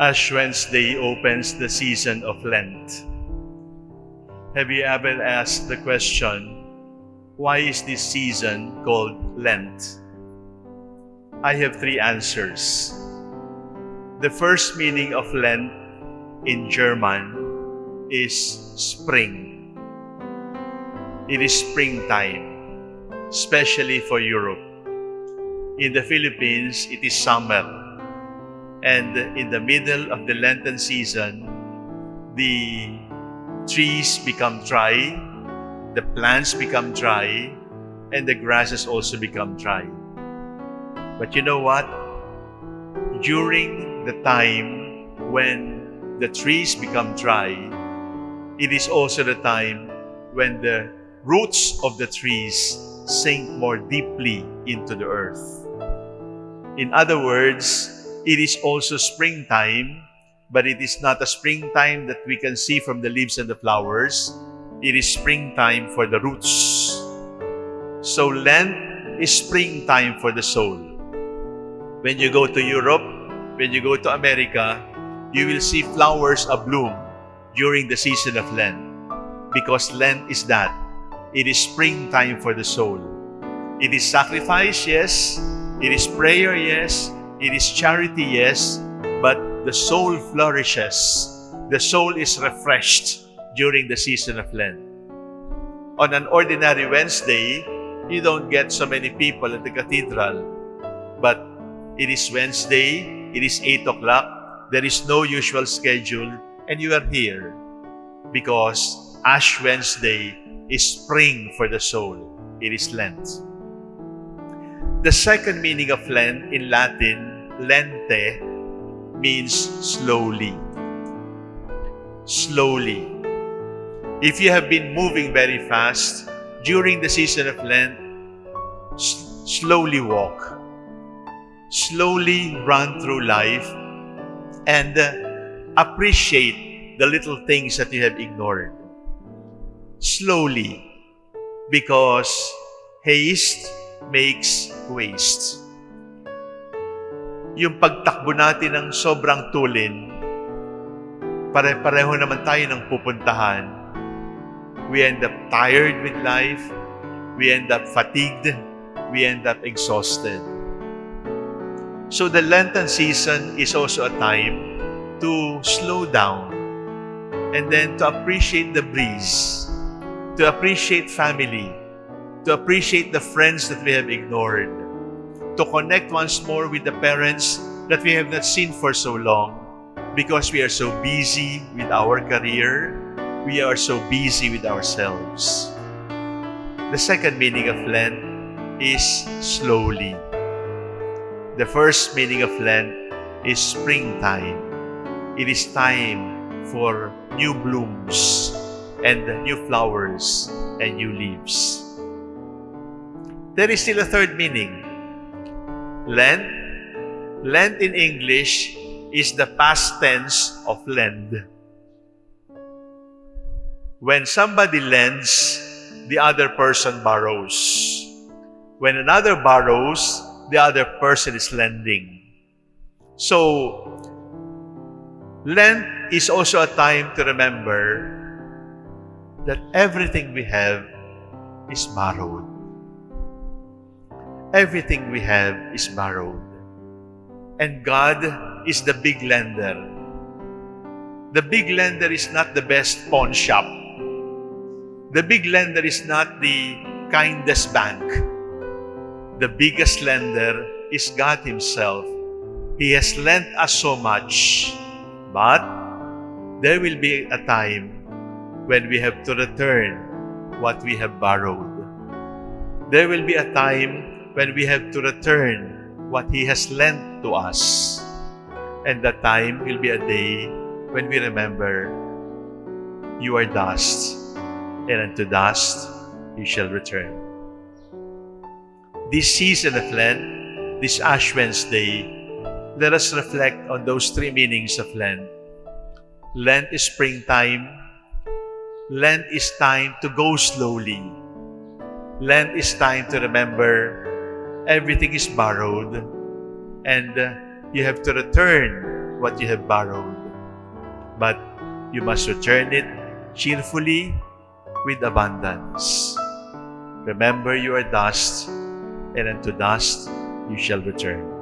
Ash Wednesday opens the season of Lent. Have you ever asked the question, why is this season called Lent? I have three answers. The first meaning of Lent in German is spring. It is springtime, especially for Europe. In the Philippines, it is summer and in the middle of the Lenten season, the trees become dry, the plants become dry, and the grasses also become dry. But you know what? During the time when the trees become dry, it is also the time when the roots of the trees sink more deeply into the earth. In other words, it is also springtime, but it is not a springtime that we can see from the leaves and the flowers. It is springtime for the roots. So Lent is springtime for the soul. When you go to Europe, when you go to America, you will see flowers abloom during the season of Lent. Because Lent is that. It is springtime for the soul. It is sacrifice, yes. It is prayer, yes. It is charity, yes, but the soul flourishes. The soul is refreshed during the season of Lent. On an ordinary Wednesday, you don't get so many people at the cathedral. But it is Wednesday, it is 8 o'clock, there is no usual schedule, and you are here because Ash Wednesday is spring for the soul. It is Lent. The second meaning of Lent in Latin, lente, means slowly. Slowly. If you have been moving very fast during the season of Lent, slowly walk. Slowly run through life and uh, appreciate the little things that you have ignored. Slowly, because haste makes waste. Yung pagtakbo natin ng sobrang tulin, pare-pareho naman tayo ng pupuntahan. We end up tired with life. We end up fatigued. We end up exhausted. So the Lenten season is also a time to slow down and then to appreciate the breeze, to appreciate family, to appreciate the friends that we have ignored, to connect once more with the parents that we have not seen for so long because we are so busy with our career, we are so busy with ourselves. The second meaning of Lent is slowly. The first meaning of Lent is springtime. It is time for new blooms and new flowers and new leaves. There is still a third meaning. Lent. Lent in English is the past tense of lend. When somebody lends, the other person borrows. When another borrows, the other person is lending. So, Lent is also a time to remember that everything we have is borrowed. Everything we have is borrowed. And God is the big lender. The big lender is not the best pawn shop. The big lender is not the kindest bank. The biggest lender is God Himself. He has lent us so much, but there will be a time when we have to return what we have borrowed. There will be a time when we have to return what He has lent to us. And that time will be a day when we remember, You are dust, and unto dust you shall return. This season of Lent, this Ash Wednesday, let us reflect on those three meanings of Lent. Lent is springtime. Lent is time to go slowly. Lent is time to remember everything is borrowed and uh, you have to return what you have borrowed, but you must return it cheerfully with abundance. Remember you are dust, and unto dust you shall return.